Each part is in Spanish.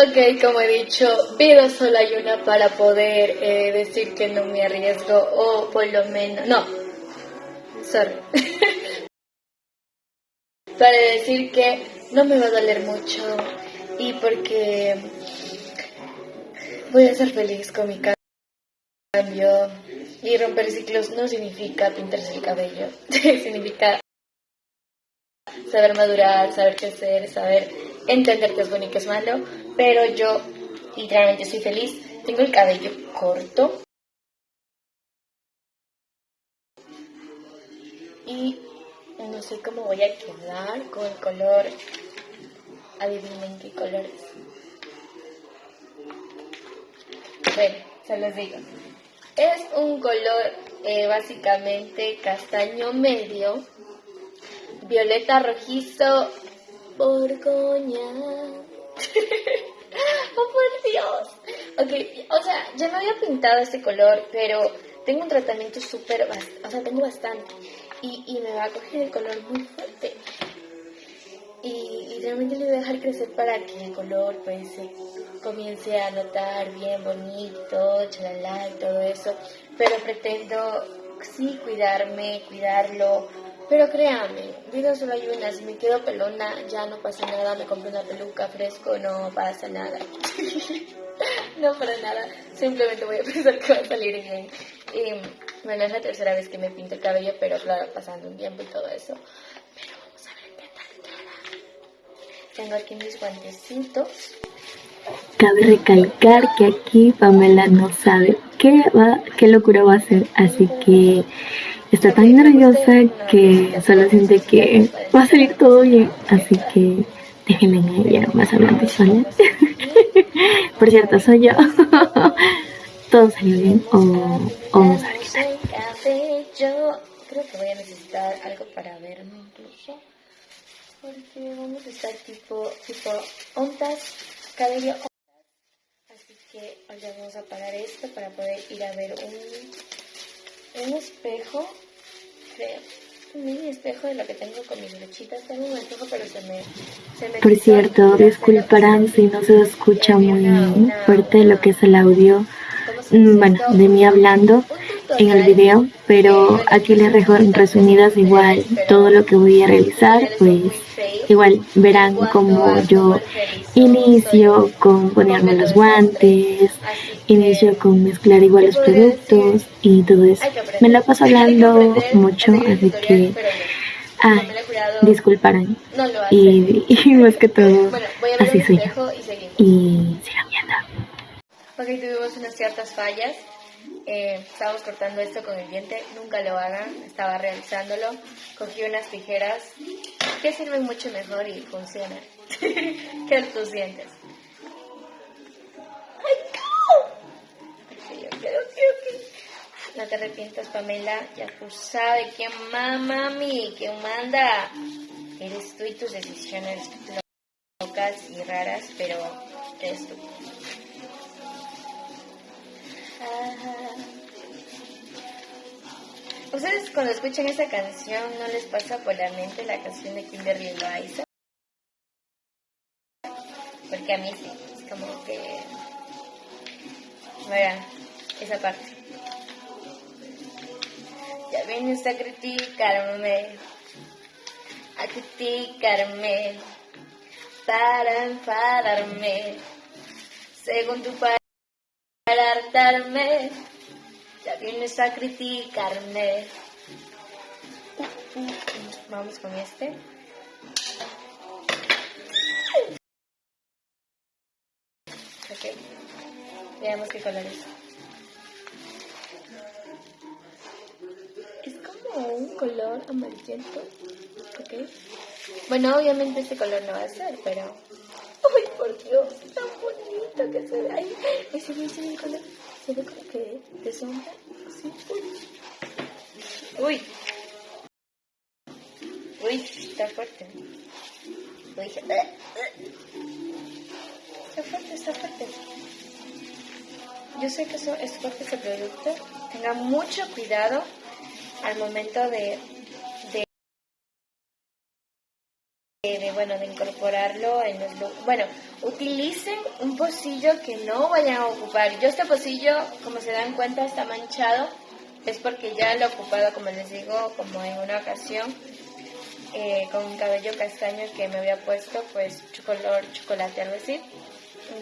Ok, como he dicho, vida solo hay una para poder eh, decir que no me arriesgo o por lo menos... No, sorry. para decir que no me va a doler mucho y porque voy a ser feliz con mi cambio y romper ciclos no significa pintarse el cabello, significa saber madurar, saber crecer, saber entender que es bueno y que es malo, pero yo literalmente estoy feliz. Tengo el cabello corto. Y no sé cómo voy a quedar con el color. Adivinen qué color es. Bueno, se los digo. Es un color eh, básicamente castaño medio, violeta rojizo, borgoña. oh, por Dios. Ok, o sea, ya me había pintado este color, pero tengo un tratamiento súper, o sea, tengo bastante. Y, y me va a coger el color muy fuerte y literalmente le voy a dejar crecer para que el color pues se comience a notar bien bonito, chalala y todo eso, pero pretendo sí cuidarme, cuidarlo, pero créanme, vida solo hay una, si me quedo pelona ya no pasa nada, me compro una peluca fresco, no pasa nada. no para nada, simplemente voy a pensar que va a salir bien. Y bueno, es la tercera vez que me pinto el cabello, pero claro, pasando un tiempo y todo eso. Tengo aquí mis guantecitos. Cabe recalcar que aquí Pamela no sabe qué, va, qué locura va a hacer, así que está tan nerviosa que solo siente que va a salir todo bien, así que déjenme en ella más adelante sola. Por cierto, soy yo. todo salió bien o, o vamos a ver qué tal. Yo creo que voy a necesitar algo para verme incluso porque vamos a estar tipo, tipo ondas, cabello que ahora vamos a apagar esto para poder ir a ver un, un espejo, creo. Un mini espejo de lo que tengo con mis lechitas. Tengo un espejo, pero se me. Se me Por cierto, disculparán si no se escucha muy fuerte lo que es el audio. Mm, bueno, de mí hablando en el video, pero aquí les dejo resumidas igual todo lo que voy a realizar, pues igual verán como yo inicio con ponerme los guantes, inicio con mezclar igual los productos y todo eso. Me la paso hablando mucho, así que ah, disculparán. Y, más que todo, así soy. Y sigan viendo. Ok, tuvimos unas ciertas fallas. Eh, estábamos cortando esto con el diente, nunca lo hagan, estaba realizándolo. Cogí unas tijeras que sirven mucho mejor y funcionan que tus dientes. ¡Ay, no! te arrepientas, Pamela, ya tú sabes quién mama mí, quién manda. Eres tú y tus decisiones locas y raras, pero eres tú. ¿Ustedes cuando escuchan esa canción no les pasa por la mente la canción de Kimberly Loaiza? Porque a mí sí, es como que... Verán, esa parte. Ya vienes a criticarme, a criticarme, para enfadarme, según tu país criticarme. Vamos con este. Ok, veamos qué color es. Es como un color amarillento. Ok. Bueno, obviamente este color no va a ser, pero Ay, por Dios, tan bonito que se ve ahí. Ese ve el color. Se ve que de sombra. Así. Uy. Uy. Está fuerte. Uy, está fuerte, está fuerte. Yo sé que eso es fuerte ese producto. Tenga mucho cuidado al momento de de, bueno, de incorporarlo en los Bueno, utilicen un pocillo que no vayan a ocupar. Yo este pocillo, como se dan cuenta, está manchado. Es porque ya lo he ocupado, como les digo, como en una ocasión, eh, con un cabello castaño que me había puesto, pues color chocolate, algo así.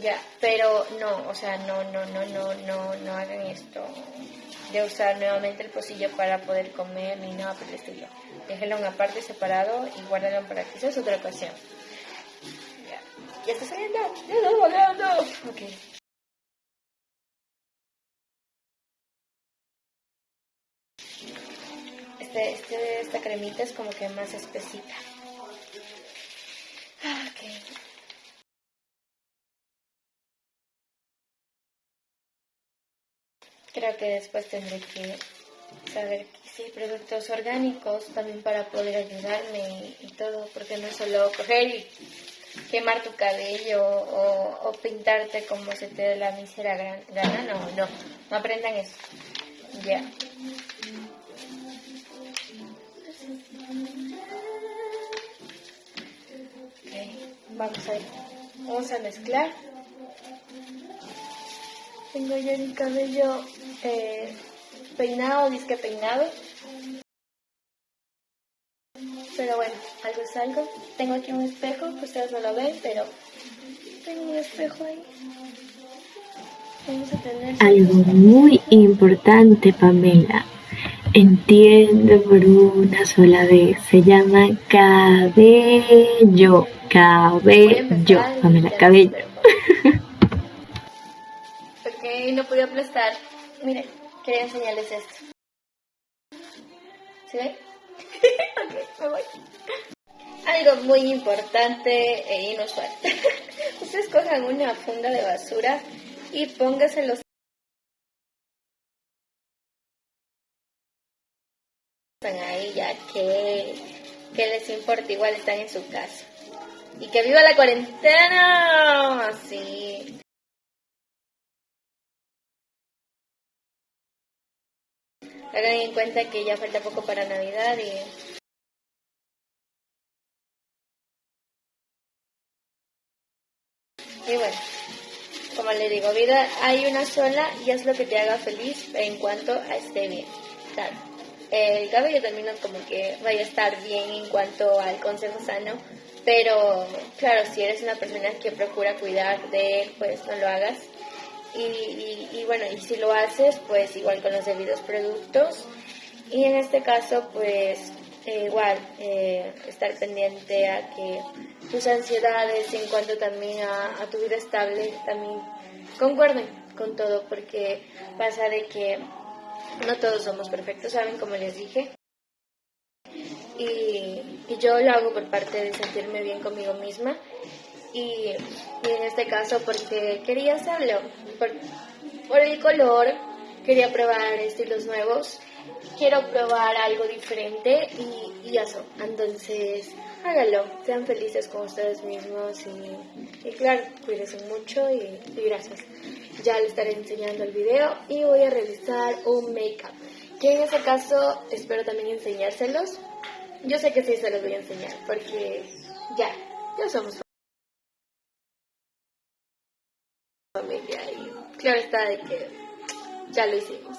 Ya, pero no, o sea, no, no, no, no, no, no hagan esto de usar nuevamente el pocillo para poder comer ni nada por el estilo. Déjenlo en una parte separado y guárdenlo para que sea otra ocasión. Ya, está saliendo, ya está volando. Ok. Este, este, esta cremita es como que más espesita. Ok. Creo que después tendré que saber que sí, productos orgánicos también para poder ayudarme y, todo, porque no es solo coger y quemar tu cabello o, pintarte como se te dé la mísera gana, no, no, no aprendan eso. Ya. vamos a ir. Vamos a mezclar. Tengo ya mi cabello eh, peinado, disque peinado. Pero bueno, algo es algo. Tengo aquí un espejo, que ustedes no lo ven, pero tengo un espejo ahí. Vamos a tener... Algo muy importante, Pamela. Entiendo por una sola vez. Se llama cabello. Cabello. Pamela, cabello. Ok, no podía aplastar. Miren, quería enseñarles esto. ¿Se ve? ok, me voy. Algo muy importante e inusual. Ustedes cojan una funda de basura y póngaselos ahí ya que, que les importa, igual están en su casa. Y que viva la cuarentena. Sí. Hagan en cuenta que ya falta poco para Navidad y Y bueno, como le digo, vida hay una sola y es lo que te haga feliz en cuanto a esté bien. Claro, el cabello también como que vaya a estar bien en cuanto al consejo sano, pero claro, si eres una persona que procura cuidar de él, pues no lo hagas y, bueno, y si lo haces, pues igual con los debidos productos. Y en este caso, pues eh, igual, eh, estar pendiente a que tus ansiedades en cuanto también a, tu vida estable también concuerden con todo, porque pasa de que no todos somos perfectos, ¿saben? Como les dije. Y, y yo lo hago por parte de sentirme bien conmigo misma y, en este caso porque quería hacerlo, por, el color, quería probar estilos nuevos, quiero probar algo diferente y, y eso, entonces háganlo, sean felices con ustedes mismos y, claro, cuídense mucho y, gracias. Ya les estaré enseñando el video y voy a realizar un make-up, que en este caso espero también enseñárselos. Yo sé que sí se los voy a enseñar porque ya, ya somos claro está de que ya lo hicimos.